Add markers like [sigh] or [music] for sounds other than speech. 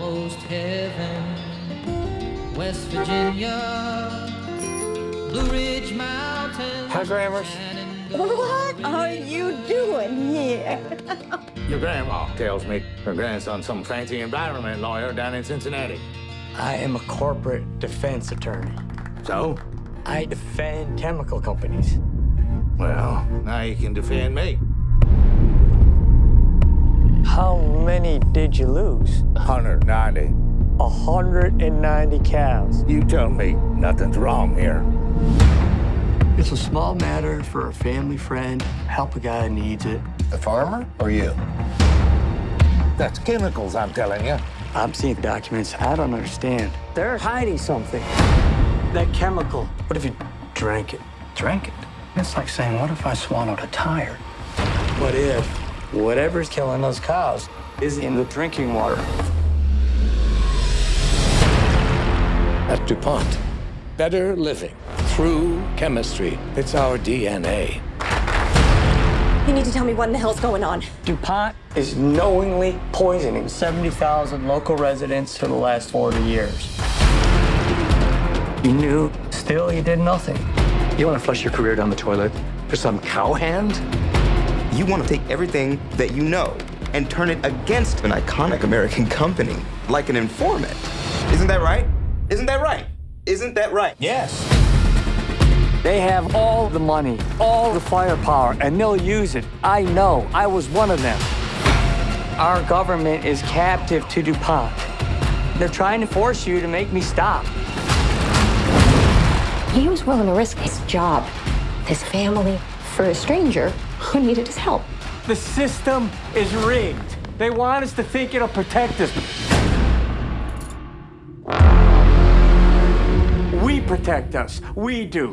almost heaven. West Virginia, Blue Ridge Mountains. Hi, Grammars. What are you doing here? [laughs] Your grandma tells me her grandson's some fancy environment lawyer down in Cincinnati. I am a corporate defense attorney. So? I defend chemical companies. Well, now you can defend me. Many did you lose? 190. 190 cows. You tell me nothing's wrong here. It's a small matter for a family friend. Help a guy who needs it. The farmer or you? That's chemicals, I'm telling you. I'm seeing documents I don't understand. They're hiding something. That chemical. What if you drank it? Drank it? It's like saying, what if I swallowed a tire? What if whatever's killing those cows is in the drinking water? At DuPont, better living through chemistry. It's our DNA. You need to tell me what in the hell's going on. DuPont is knowingly poisoning 70,000 local residents for the last 40 years. You knew, still you did nothing. You want to flush your career down the toilet for some cowhand? You want to take everything that you know and turn it against an iconic American [laughs] company, like an informant. Isn't that right? Isn't that right? Isn't that right? Yes. They have all the money, all the firepower, and they'll use it. I know. I was one of them. Our government is captive to DuPont. They're trying to force you to make me stop. He was willing to risk his job, his family, for a stranger who needed his help. The system is rigged. They want us to think it'll protect us. We protect us. We do.